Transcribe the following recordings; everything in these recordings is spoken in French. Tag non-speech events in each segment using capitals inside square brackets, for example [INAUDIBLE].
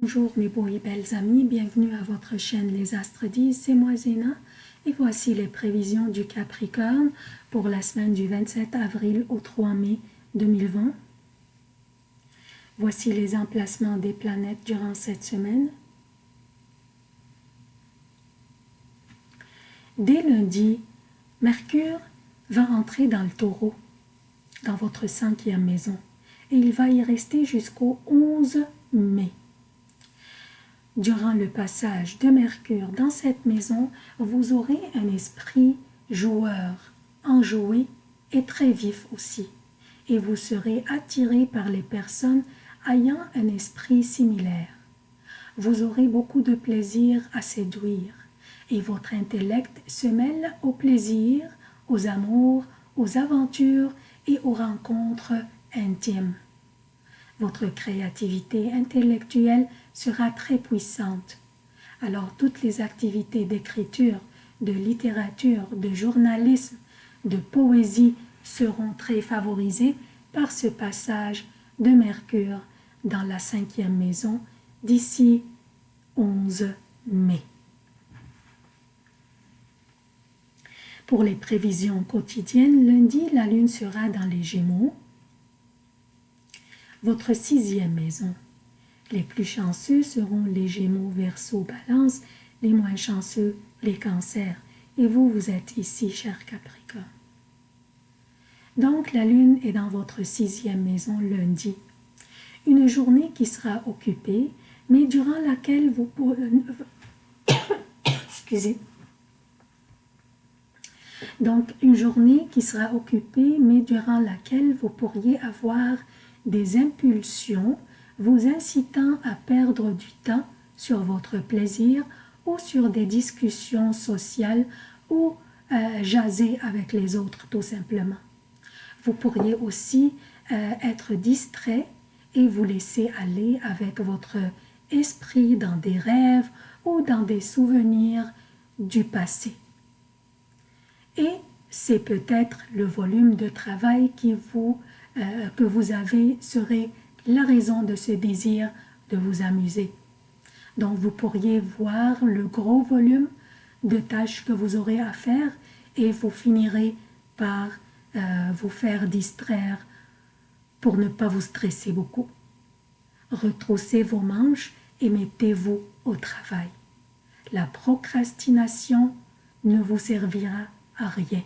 Bonjour mes beaux et belles amis, bienvenue à votre chaîne Les Astres disent, c'est moi Zéna et voici les prévisions du Capricorne pour la semaine du 27 avril au 3 mai 2020. Voici les emplacements des planètes durant cette semaine. Dès lundi, Mercure va entrer dans le taureau, dans votre cinquième maison, et il va y rester jusqu'au 11 mai. Durant le passage de Mercure dans cette maison, vous aurez un esprit joueur, enjoué et très vif aussi. Et vous serez attiré par les personnes ayant un esprit similaire. Vous aurez beaucoup de plaisir à séduire et votre intellect se mêle au plaisir, aux amours, aux aventures et aux rencontres intimes. Votre créativité intellectuelle sera très puissante. Alors toutes les activités d'écriture, de littérature, de journalisme, de poésie seront très favorisées par ce passage de Mercure dans la cinquième maison d'ici 11 mai. Pour les prévisions quotidiennes, lundi, la lune sera dans les Gémeaux, votre sixième maison. Les plus chanceux seront les Gémeaux, Verseau, Balance, les moins chanceux, les Cancers. Et vous, vous êtes ici, cher Capricorne. Donc, la Lune est dans votre sixième maison lundi. Une journée qui sera occupée, mais durant laquelle vous pourrez... [COUGHS] Excusez. Donc, une journée qui sera occupée, mais durant laquelle vous pourriez avoir des impulsions vous incitant à perdre du temps sur votre plaisir ou sur des discussions sociales ou euh, jaser avec les autres tout simplement. Vous pourriez aussi euh, être distrait et vous laisser aller avec votre esprit dans des rêves ou dans des souvenirs du passé. Et c'est peut-être le volume de travail qui vous, euh, que vous avez serait la raison de ce désir de vous amuser. Donc vous pourriez voir le gros volume de tâches que vous aurez à faire et vous finirez par euh, vous faire distraire pour ne pas vous stresser beaucoup. Retroussez vos manches et mettez-vous au travail. La procrastination ne vous servira à rien,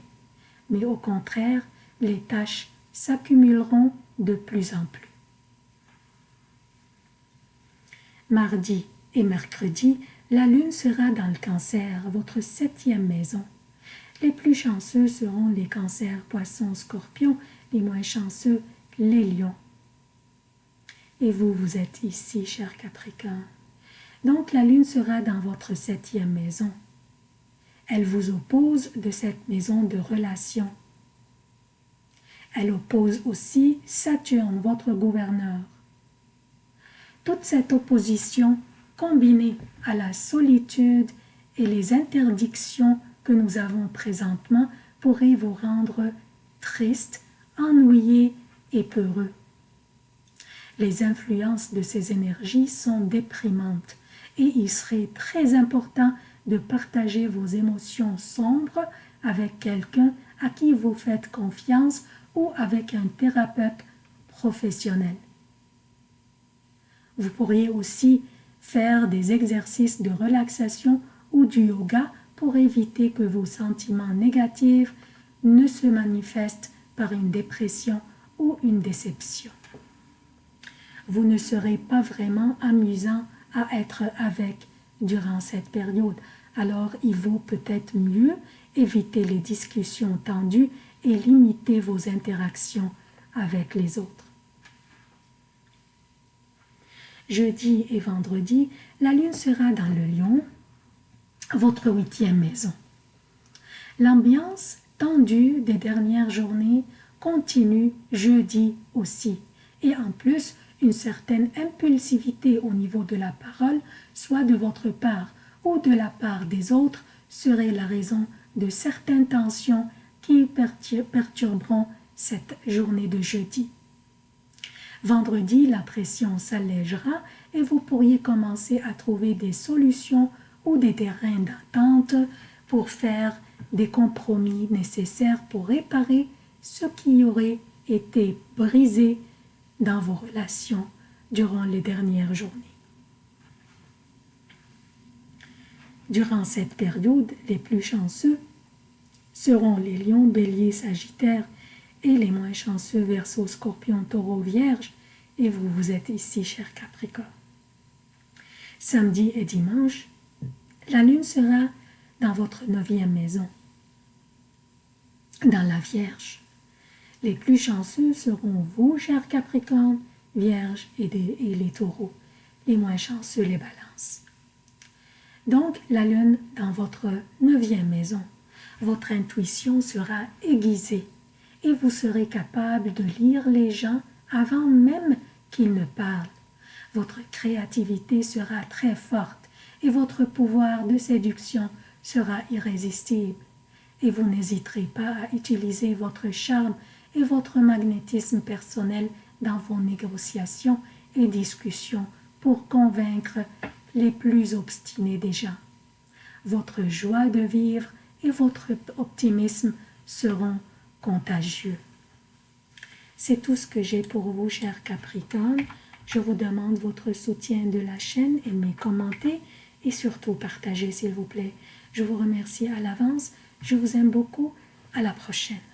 mais au contraire, les tâches s'accumuleront de plus en plus. Mardi et mercredi, la lune sera dans le cancer, votre septième maison. Les plus chanceux seront les cancers, poissons, scorpions, les moins chanceux, les lions. Et vous, vous êtes ici, cher Capricorne. Donc la lune sera dans votre septième maison. Elle vous oppose de cette maison de relation. Elle oppose aussi Saturne, votre gouverneur. Toute cette opposition, combinée à la solitude et les interdictions que nous avons présentement, pourrait vous rendre triste, ennuyé et peureux. Les influences de ces énergies sont déprimantes et il serait très important de partager vos émotions sombres avec quelqu'un à qui vous faites confiance ou avec un thérapeute professionnel. Vous pourriez aussi faire des exercices de relaxation ou du yoga pour éviter que vos sentiments négatifs ne se manifestent par une dépression ou une déception. Vous ne serez pas vraiment amusant à être avec durant cette période alors il vaut peut-être mieux éviter les discussions tendues et limiter vos interactions avec les autres. Jeudi et vendredi, la lune sera dans le lion, votre huitième maison. L'ambiance tendue des dernières journées continue jeudi aussi, et en plus, une certaine impulsivité au niveau de la parole, soit de votre part, ou de la part des autres serait la raison de certaines tensions perturberont cette journée de jeudi. Vendredi, la pression s'allégera et vous pourriez commencer à trouver des solutions ou des terrains d'attente pour faire des compromis nécessaires pour réparer ce qui aurait été brisé dans vos relations durant les dernières journées. Durant cette période, les plus chanceux seront les lions, béliers, sagittaires et les moins chanceux, verso, scorpion, taureau, vierge. Et vous, vous êtes ici, cher Capricorne. Samedi et dimanche, la lune sera dans votre neuvième maison, dans la Vierge. Les plus chanceux seront vous, cher Capricorne, Vierge et les taureaux. Les moins chanceux, les balances. Donc, la lune dans votre neuvième maison, votre intuition sera aiguisée et vous serez capable de lire les gens avant même qu'ils ne parlent. Votre créativité sera très forte et votre pouvoir de séduction sera irrésistible. Et vous n'hésiterez pas à utiliser votre charme et votre magnétisme personnel dans vos négociations et discussions pour convaincre les plus obstinés déjà. Votre joie de vivre et votre optimisme seront contagieux. C'est tout ce que j'ai pour vous, chers Capricorne. Je vous demande votre soutien de la chaîne, aimez, commentez et surtout partagez, s'il vous plaît. Je vous remercie à l'avance. Je vous aime beaucoup. À la prochaine.